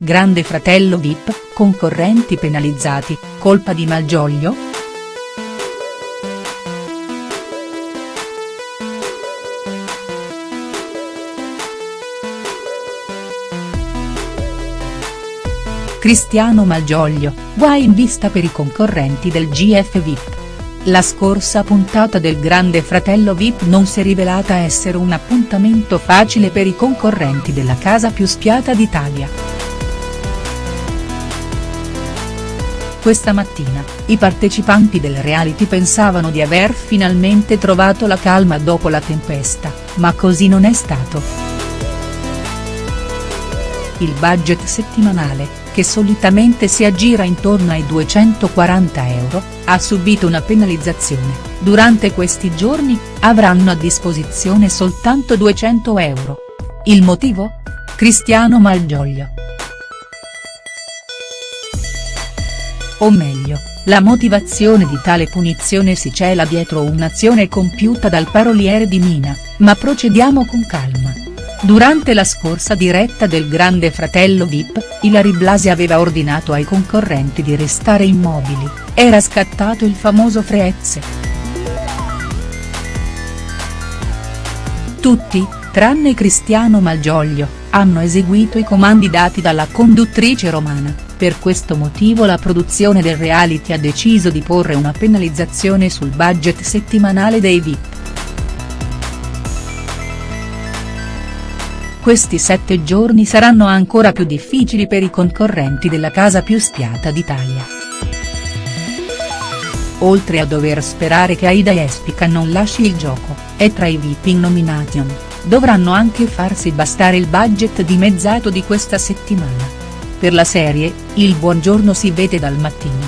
Grande fratello Vip, concorrenti penalizzati, colpa di Malgioglio?. Cristiano Malgioglio, guai in vista per i concorrenti del GF Vip. La scorsa puntata del Grande Fratello Vip non si è rivelata essere un appuntamento facile per i concorrenti della casa più spiata d'Italia. Questa mattina, i partecipanti del reality pensavano di aver finalmente trovato la calma dopo la tempesta, ma così non è stato. Il budget settimanale, che solitamente si aggira intorno ai 240 euro, ha subito una penalizzazione, durante questi giorni, avranno a disposizione soltanto 200 euro. Il motivo? Cristiano Malgioglio. O meglio, la motivazione di tale punizione si cela dietro un'azione compiuta dal paroliere di Mina, ma procediamo con calma. Durante la scorsa diretta del Grande Fratello Vip, Ilari Blasi aveva ordinato ai concorrenti di restare immobili, era scattato il famoso Freeze. Tutti, tranne Cristiano Malgioglio, hanno eseguito i comandi dati dalla conduttrice romana. Per questo motivo la produzione del reality ha deciso di porre una penalizzazione sul budget settimanale dei VIP. Questi sette giorni saranno ancora più difficili per i concorrenti della casa più spiata d'Italia. Oltre a dover sperare che Aida Espica non lasci il gioco, e tra i VIP in nomination, dovranno anche farsi bastare il budget dimezzato di questa settimana. Per la serie, il buongiorno si vede dal mattino.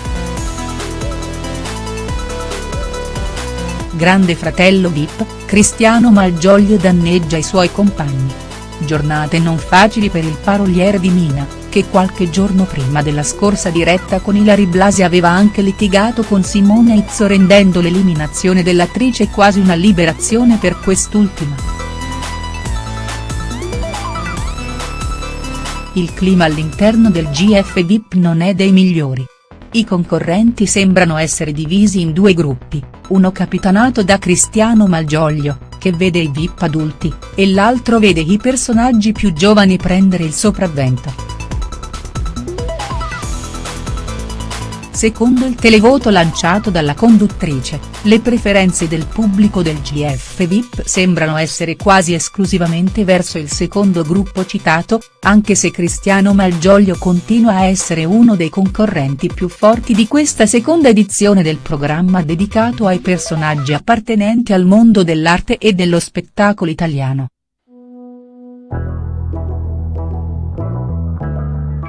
Grande fratello Vip, Cristiano Malgioglio danneggia i suoi compagni. Giornate non facili per il paroliere di Mina, che qualche giorno prima della scorsa diretta con Ilari Blasi aveva anche litigato con Simone Izzo rendendo l'eliminazione dell'attrice quasi una liberazione per quest'ultima. Il clima all'interno del GF VIP non è dei migliori. I concorrenti sembrano essere divisi in due gruppi, uno capitanato da Cristiano Malgioglio, che vede i VIP adulti, e l'altro vede i personaggi più giovani prendere il sopravvento. Secondo il televoto lanciato dalla conduttrice, le preferenze del pubblico del GF VIP sembrano essere quasi esclusivamente verso il secondo gruppo citato, anche se Cristiano Malgioglio continua a essere uno dei concorrenti più forti di questa seconda edizione del programma dedicato ai personaggi appartenenti al mondo dell'arte e dello spettacolo italiano.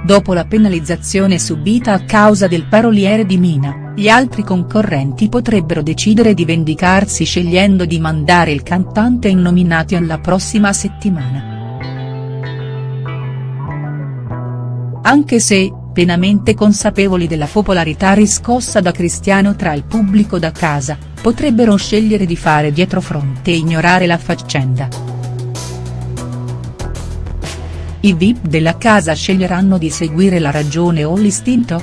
Dopo la penalizzazione subita a causa del paroliere di Mina, gli altri concorrenti potrebbero decidere di vendicarsi scegliendo di mandare il cantante in nomination la prossima settimana. Anche se, pienamente consapevoli della popolarità riscossa da Cristiano tra il pubblico da casa, potrebbero scegliere di fare dietrofront e ignorare la faccenda. I VIP della casa sceglieranno di seguire la ragione o l'istinto?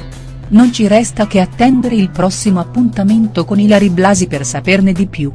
Non ci resta che attendere il prossimo appuntamento con Ilari Blasi per saperne di più.